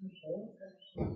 encontra aqui.